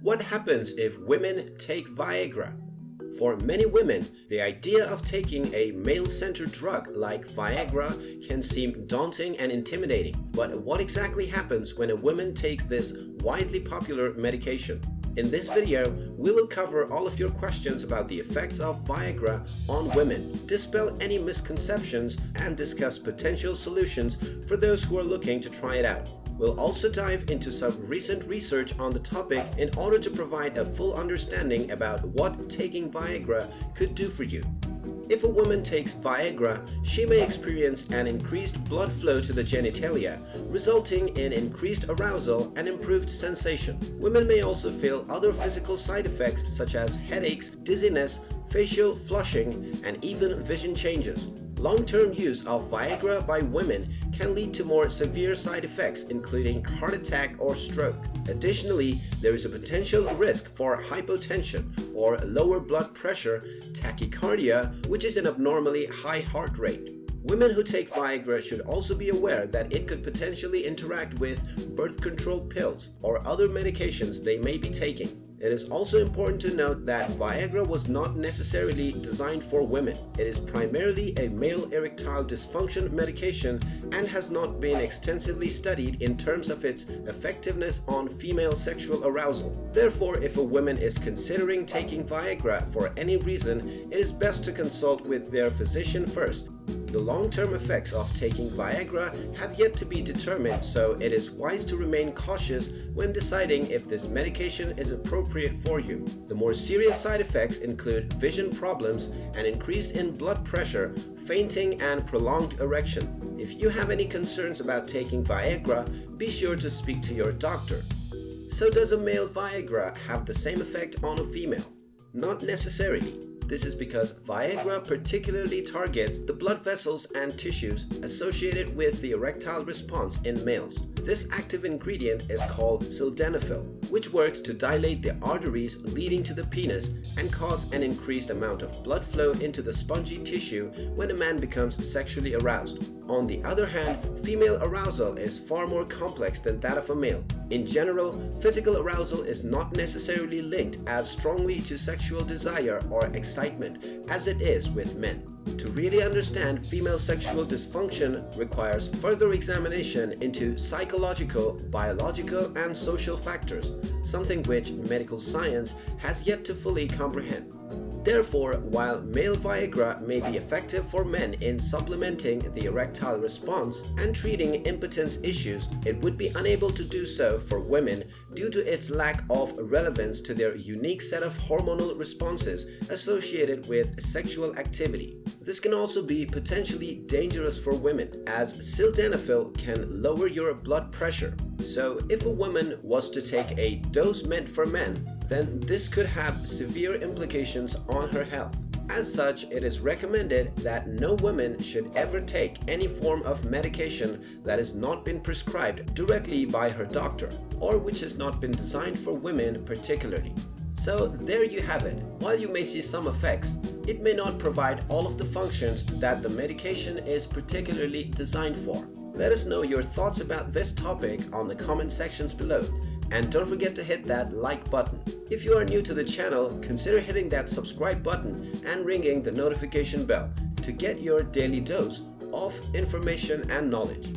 What happens if women take Viagra? For many women, the idea of taking a male-centered drug like Viagra can seem daunting and intimidating. But what exactly happens when a woman takes this widely popular medication? In this video, we will cover all of your questions about the effects of Viagra on women, dispel any misconceptions, and discuss potential solutions for those who are looking to try it out. We'll also dive into some recent research on the topic in order to provide a full understanding about what taking Viagra could do for you. If a woman takes Viagra, she may experience an increased blood flow to the genitalia, resulting in increased arousal and improved sensation. Women may also feel other physical side effects such as headaches, dizziness, facial flushing, and even vision changes. Long-term use of Viagra by women can lead to more severe side effects including heart attack or stroke. Additionally, there is a potential risk for hypotension or lower blood pressure, tachycardia, which is an abnormally high heart rate. Women who take Viagra should also be aware that it could potentially interact with birth control pills or other medications they may be taking. It is also important to note that Viagra was not necessarily designed for women. It is primarily a male erectile dysfunction medication and has not been extensively studied in terms of its effectiveness on female sexual arousal. Therefore, if a woman is considering taking Viagra for any reason, it is best to consult with their physician first the long-term effects of taking Viagra have yet to be determined, so it is wise to remain cautious when deciding if this medication is appropriate for you. The more serious side effects include vision problems, an increase in blood pressure, fainting, and prolonged erection. If you have any concerns about taking Viagra, be sure to speak to your doctor. So does a male Viagra have the same effect on a female? Not necessarily. This is because Viagra particularly targets the blood vessels and tissues associated with the erectile response in males. This active ingredient is called sildenafil, which works to dilate the arteries leading to the penis and cause an increased amount of blood flow into the spongy tissue when a man becomes sexually aroused. On the other hand, female arousal is far more complex than that of a male. In general, physical arousal is not necessarily linked as strongly to sexual desire or excitement as it is with men. To really understand female sexual dysfunction requires further examination into psychological, biological, and social factors, something which medical science has yet to fully comprehend. Therefore, while male Viagra may be effective for men in supplementing the erectile response and treating impotence issues, it would be unable to do so for women due to its lack of relevance to their unique set of hormonal responses associated with sexual activity. This can also be potentially dangerous for women as sildenafil can lower your blood pressure. So if a woman was to take a dose meant for men, then this could have severe implications on her health. As such, it is recommended that no woman should ever take any form of medication that has not been prescribed directly by her doctor or which has not been designed for women particularly. So there you have it. While you may see some effects, it may not provide all of the functions that the medication is particularly designed for. Let us know your thoughts about this topic on the comment sections below and don't forget to hit that like button. If you are new to the channel, consider hitting that subscribe button and ringing the notification bell to get your daily dose of information and knowledge.